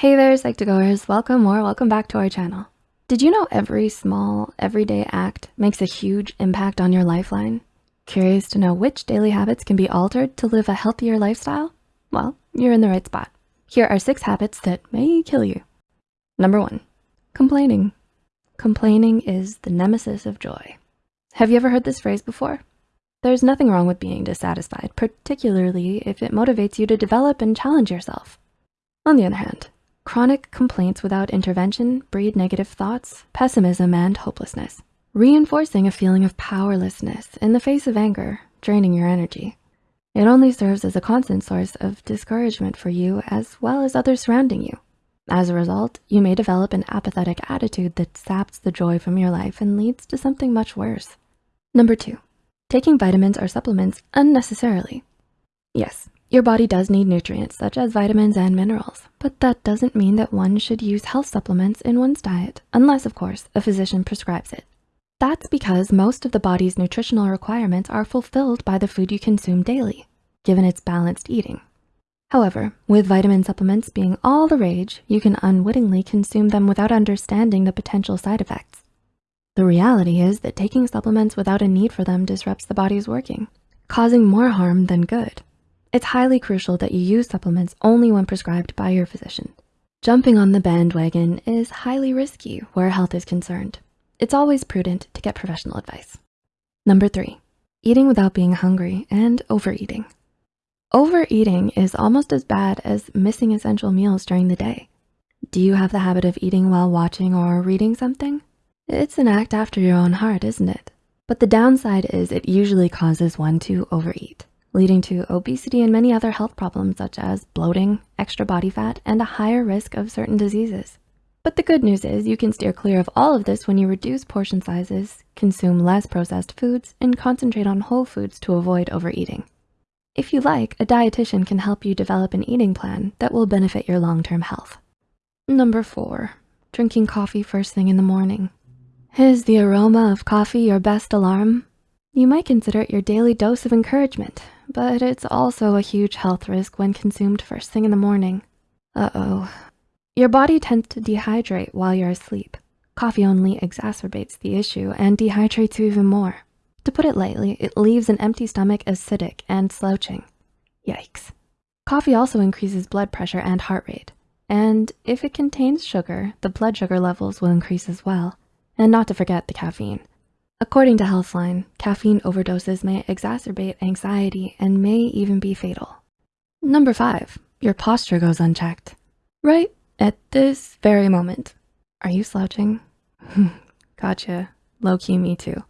Hey there, Psych2Goers. Welcome or welcome back to our channel. Did you know every small, everyday act makes a huge impact on your lifeline? Curious to know which daily habits can be altered to live a healthier lifestyle? Well, you're in the right spot. Here are six habits that may kill you. Number one, complaining. Complaining is the nemesis of joy. Have you ever heard this phrase before? There's nothing wrong with being dissatisfied, particularly if it motivates you to develop and challenge yourself. On the other hand, Chronic complaints without intervention breed negative thoughts, pessimism, and hopelessness, reinforcing a feeling of powerlessness in the face of anger, draining your energy. It only serves as a constant source of discouragement for you as well as others surrounding you. As a result, you may develop an apathetic attitude that saps the joy from your life and leads to something much worse. Number two, taking vitamins or supplements unnecessarily. Yes, your body does need nutrients such as vitamins and minerals, but that doesn't mean that one should use health supplements in one's diet, unless of course, a physician prescribes it. That's because most of the body's nutritional requirements are fulfilled by the food you consume daily, given its balanced eating. However, with vitamin supplements being all the rage, you can unwittingly consume them without understanding the potential side effects. The reality is that taking supplements without a need for them disrupts the body's working, causing more harm than good. It's highly crucial that you use supplements only when prescribed by your physician. Jumping on the bandwagon is highly risky where health is concerned. It's always prudent to get professional advice. Number three, eating without being hungry and overeating. Overeating is almost as bad as missing essential meals during the day. Do you have the habit of eating while watching or reading something? It's an act after your own heart, isn't it? But the downside is it usually causes one to overeat leading to obesity and many other health problems such as bloating, extra body fat, and a higher risk of certain diseases. But the good news is you can steer clear of all of this when you reduce portion sizes, consume less processed foods, and concentrate on whole foods to avoid overeating. If you like, a dietitian can help you develop an eating plan that will benefit your long-term health. Number four, drinking coffee first thing in the morning. Is the aroma of coffee your best alarm? You might consider it your daily dose of encouragement but it's also a huge health risk when consumed first thing in the morning. Uh-oh. Your body tends to dehydrate while you're asleep. Coffee only exacerbates the issue and dehydrates you even more. To put it lightly, it leaves an empty stomach acidic and slouching. Yikes. Coffee also increases blood pressure and heart rate. And if it contains sugar, the blood sugar levels will increase as well. And not to forget the caffeine. According to Healthline, caffeine overdoses may exacerbate anxiety and may even be fatal. Number five, your posture goes unchecked. Right at this very moment. Are you slouching? gotcha, low-key me too.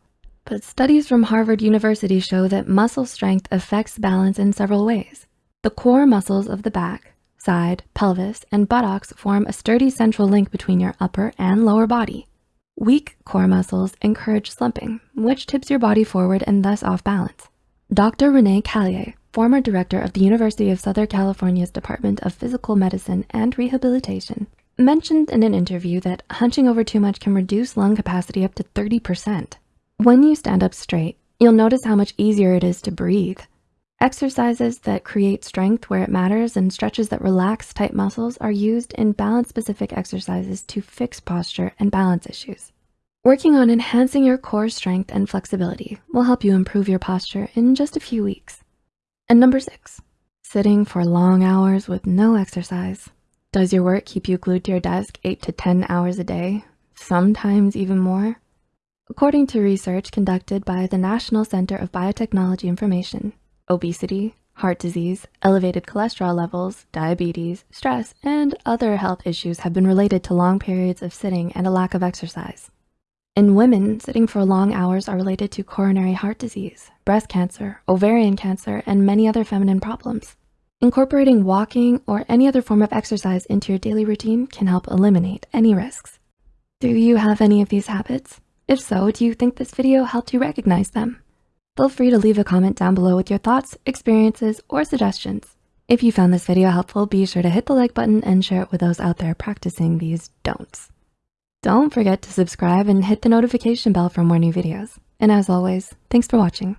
But studies from Harvard University show that muscle strength affects balance in several ways. The core muscles of the back, side, pelvis, and buttocks form a sturdy central link between your upper and lower body. Weak core muscles encourage slumping, which tips your body forward and thus off balance. Dr. Rene Cailliet, former director of the University of Southern California's Department of Physical Medicine and Rehabilitation, mentioned in an interview that hunching over too much can reduce lung capacity up to 30%. When you stand up straight, you'll notice how much easier it is to breathe. Exercises that create strength where it matters and stretches that relax tight muscles are used in balance-specific exercises to fix posture and balance issues. Working on enhancing your core strength and flexibility will help you improve your posture in just a few weeks. And number six, sitting for long hours with no exercise. Does your work keep you glued to your desk eight to 10 hours a day, sometimes even more? According to research conducted by the National Center of Biotechnology Information, obesity, heart disease, elevated cholesterol levels, diabetes, stress, and other health issues have been related to long periods of sitting and a lack of exercise. In women, sitting for long hours are related to coronary heart disease, breast cancer, ovarian cancer, and many other feminine problems. Incorporating walking or any other form of exercise into your daily routine can help eliminate any risks. Do you have any of these habits? If so, do you think this video helped you recognize them? Feel free to leave a comment down below with your thoughts, experiences, or suggestions. If you found this video helpful, be sure to hit the like button and share it with those out there practicing these don'ts. Don't forget to subscribe and hit the notification bell for more new videos. And as always, thanks for watching.